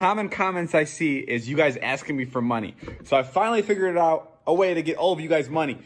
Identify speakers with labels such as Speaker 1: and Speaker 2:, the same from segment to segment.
Speaker 1: Common comments I see is you guys asking me for money. So I finally figured out a way to get all of you guys money.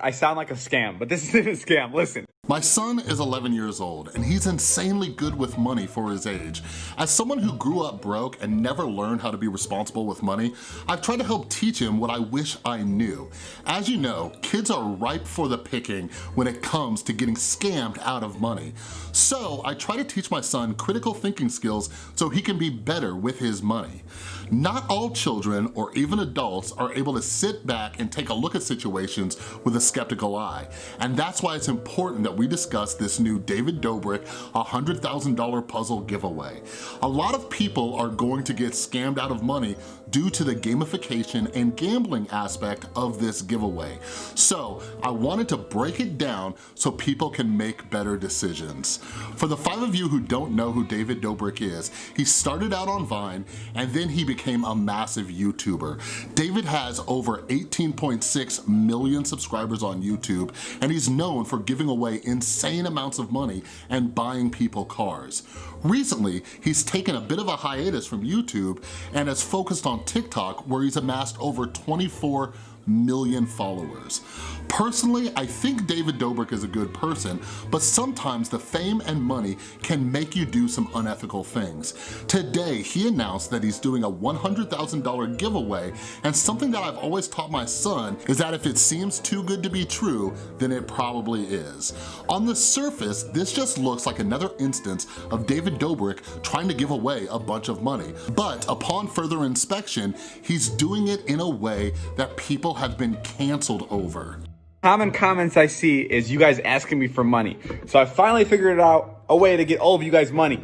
Speaker 1: I sound like a scam, but this isn't a scam. Listen.
Speaker 2: My son is 11 years old and he's insanely good with money for his age. As someone who grew up broke and never learned how to be responsible with money, I've tried to help teach him what I wish I knew. As you know, kids are ripe for the picking when it comes to getting scammed out of money. So I try to teach my son critical thinking skills so he can be better with his money. Not all children or even adults are able to sit back and take a look at situations with a skeptical eye. And that's why it's important that we discuss this new David Dobrik $100,000 puzzle giveaway. A lot of people are going to get scammed out of money due to the gamification and gambling aspect of this giveaway. So I wanted to break it down so people can make better decisions. For the five of you who don't know who David Dobrik is, he started out on Vine and then he became a massive YouTuber. David has over 18.6 million subscribers on YouTube and he's known for giving away insane amounts of money and buying people cars. Recently, he's taken a bit of a hiatus from YouTube and has focused on TikTok where he's amassed over 24 million followers. Personally, I think David Dobrik is a good person, but sometimes the fame and money can make you do some unethical things. Today, he announced that he's doing a $100,000 giveaway, and something that I've always taught my son is that if it seems too good to be true, then it probably is. On the surface, this just looks like another instance of David Dobrik trying to give away a bunch of money. But upon further inspection, he's doing it in a way that people have been canceled over.
Speaker 1: Common comments I see is you guys asking me for money. So I finally figured out a way to get all of you guys money.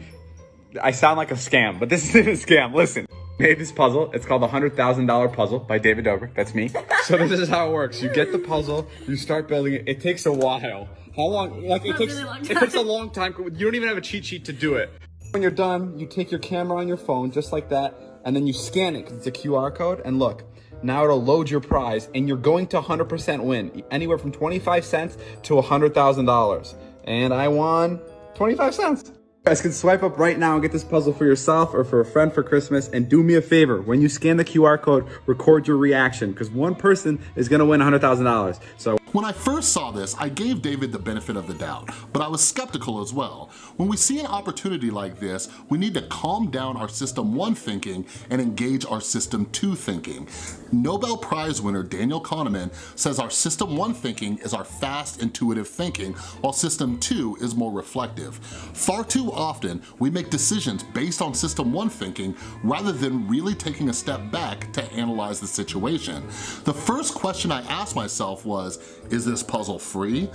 Speaker 1: I sound like a scam, but this isn't a scam. Listen. Made this puzzle. It's called the $100,000 puzzle by David Dobrik. That's me. so this is how it works. You get the puzzle, you start building it. It takes a while. How long? Like it takes,
Speaker 3: really
Speaker 1: it takes a long time. You don't even have a cheat sheet to do it. When you're done, you take your camera on your phone just like that, and then you scan it because it's a QR code. And look, now it'll load your prize and you're going to 100% win, anywhere from 25 cents to $100,000. And I won 25 cents. You guys can swipe up right now and get this puzzle for yourself or for a friend for Christmas. And do me a favor, when you scan the QR code, record your reaction because one person is gonna win $100,000. So
Speaker 2: when I first saw this, I gave David the benefit of the doubt, but I was skeptical as well. When we see an opportunity like this, we need to calm down our system one thinking and engage our system two thinking. Nobel Prize winner Daniel Kahneman says our system one thinking is our fast, intuitive thinking, while system two is more reflective. Far too often, we make decisions based on system one thinking rather than really taking a step back to analyze the situation. The first question I asked myself was, is this puzzle free?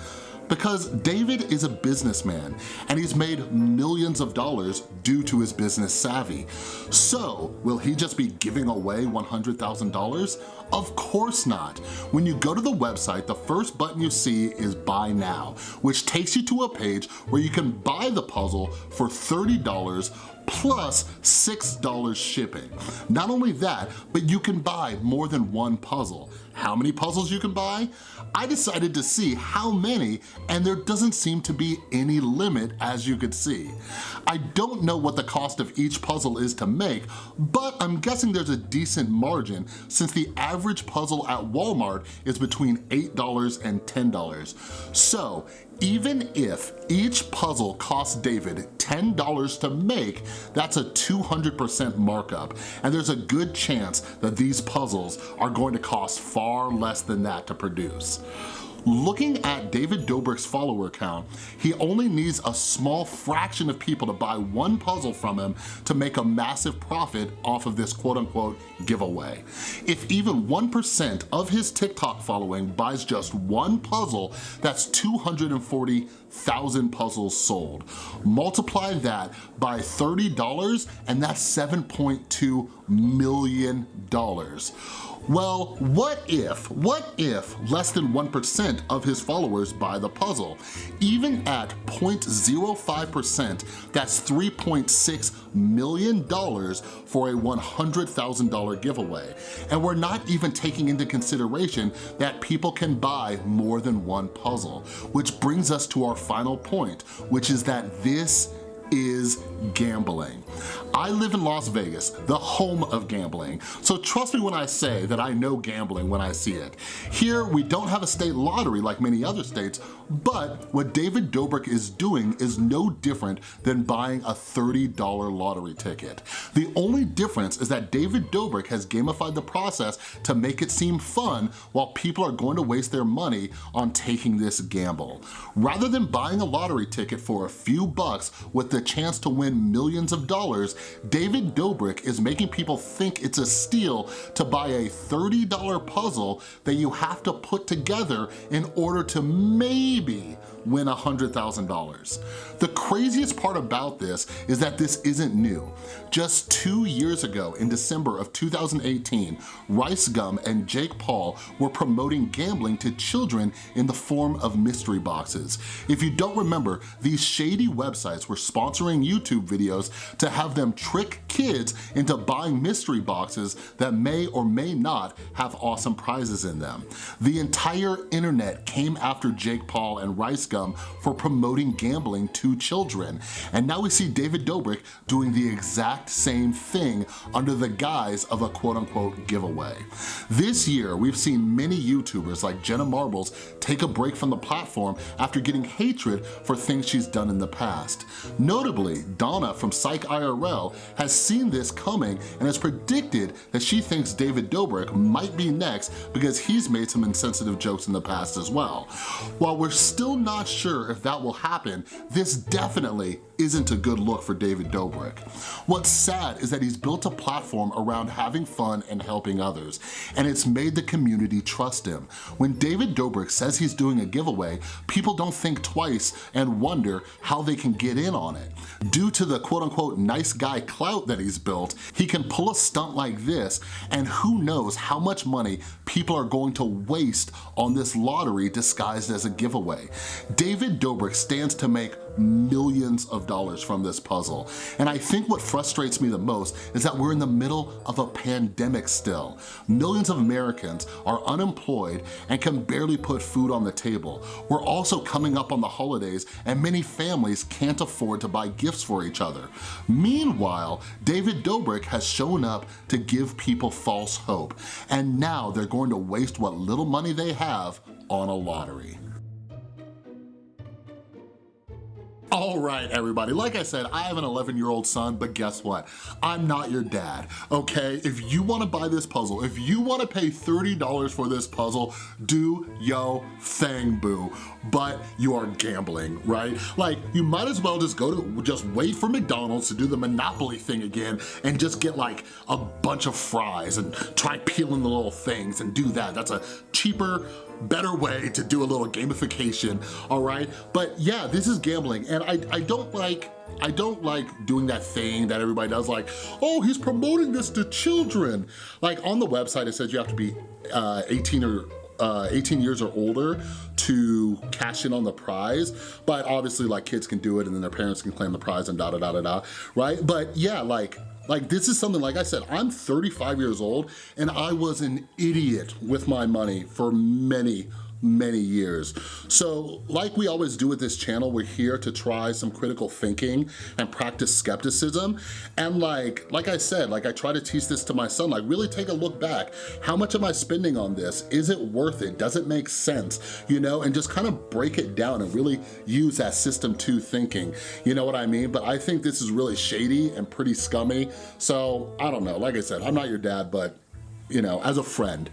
Speaker 2: Because David is a businessman and he's made millions of dollars due to his business savvy. So will he just be giving away $100,000? Of course not. When you go to the website, the first button you see is buy now, which takes you to a page where you can buy the puzzle for $30 plus $6 shipping. Not only that, but you can buy more than one puzzle. How many puzzles you can buy? I decided to see how many and there doesn't seem to be any limit as you could see. I don't know what the cost of each puzzle is to make, but I'm guessing there's a decent margin since the average puzzle at Walmart is between $8 and $10. So even if each puzzle costs David $10 to make, that's a 200% markup. And there's a good chance that these puzzles are going to cost far less than that to produce. Looking at David Dobrik's follower count, he only needs a small fraction of people to buy one puzzle from him to make a massive profit off of this quote unquote giveaway. If even 1% of his TikTok following buys just one puzzle, that's 240,000 puzzles sold. Multiply that by $30 and that's $7.2 million. dollars. Well, what if, what if less than 1% of his followers buy the puzzle? Even at 0.05%, that's $3.6 million for a $100,000 giveaway. And we're not even taking into consideration that people can buy more than one puzzle, which brings us to our final point, which is that this is gambling. I live in Las Vegas, the home of gambling, so trust me when I say that I know gambling when I see it. Here, we don't have a state lottery like many other states, but what David Dobrik is doing is no different than buying a $30 lottery ticket. The only difference is that David Dobrik has gamified the process to make it seem fun while people are going to waste their money on taking this gamble. Rather than buying a lottery ticket for a few bucks with the chance to win millions of dollars, David Dobrik is making people think it's a steal to buy a $30 puzzle that you have to put together in order to maybe win $100,000. The craziest part about this is that this isn't new. Just two years ago, in December of 2018, Rice Gum and Jake Paul were promoting gambling to children in the form of mystery boxes. If you don't remember, these shady websites were sponsoring YouTube videos to have them trick kids into buying mystery boxes that may or may not have awesome prizes in them. The entire internet came after Jake Paul and Rice Gum for promoting gambling to children. And now we see David Dobrik doing the exact same thing under the guise of a quote unquote giveaway. This year, we've seen many YouTubers like Jenna Marbles take a break from the platform after getting hatred for things she's done in the past. Notably, Donna from Psych IRL has seen this coming and has predicted that she thinks David Dobrik might be next because he's made some insensitive jokes in the past as well. While we're still not sure if that will happen, this definitely isn't a good look for David Dobrik. What's sad is that he's built a platform around having fun and helping others, and it's made the community trust him. When David Dobrik says he's doing a giveaway, people don't think twice and wonder how they can get in on it. Due to the quote unquote nice guy clout that he's built, he can pull a stunt like this, and who knows how much money people are going to waste on this lottery disguised as a giveaway. David Dobrik stands to make millions of dollars from this puzzle. And I think what frustrates me the most is that we're in the middle of a pandemic still. Millions of Americans are unemployed and can barely put food on the table. We're also coming up on the holidays and many families can't afford to buy gifts for each other. Meanwhile, David Dobrik has shown up to give people false hope. And now they're going to waste what little money they have on a lottery. All right, everybody. Like I said, I have an 11-year-old son, but guess what? I'm not your dad, okay? If you wanna buy this puzzle, if you wanna pay $30 for this puzzle, do yo thing, boo. But you are gambling, right? Like, you might as well just go to, just wait for McDonald's to do the Monopoly thing again and just get like a bunch of fries and try peeling the little things and do that. That's a cheaper, better way to do a little gamification, all right? But yeah, this is gambling, and I, I don't like I don't like doing that thing that everybody does like, oh, he's promoting this to children. Like on the website, it says you have to be uh, 18 or uh, 18 years or older to cash in on the prize, but obviously like kids can do it and then their parents can claim the prize and da da da da da, right? But yeah, like like this is something, like I said, I'm 35 years old and I was an idiot with my money for many, many years. So like we always do with this channel, we're here to try some critical thinking and practice skepticism. And like, like I said, like I try to teach this to my son, like really take a look back. How much am I spending on this? Is it worth it? Does it make sense? You know, and just kind of break it down and really use that system two thinking. You know what I mean? But I think this is really shady and pretty scummy. So I don't know, like I said, I'm not your dad, but you know, as a friend,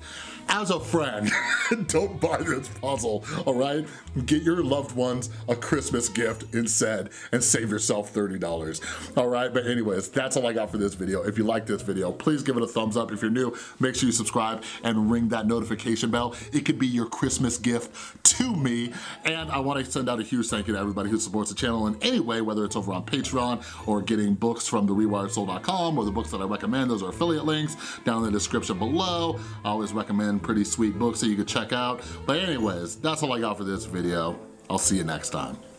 Speaker 2: as a friend, don't buy this puzzle, all right? Get your loved ones a Christmas gift instead and save yourself $30, all right? But anyways, that's all I got for this video. If you like this video, please give it a thumbs up. If you're new, make sure you subscribe and ring that notification bell. It could be your Christmas gift to me. And I wanna send out a huge thank you to everybody who supports the channel in any way, whether it's over on Patreon or getting books from thewiredsoul.com or the books that I recommend, those are affiliate links down in the description below. I always recommend pretty sweet books that you could check out. But anyways, that's all I got for this video. I'll see you next time.